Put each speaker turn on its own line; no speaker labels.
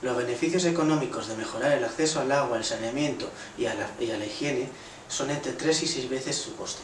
Los beneficios económicos de mejorar el acceso al agua, al saneamiento y a la, higiene son entre 3 y 6 veces su coste.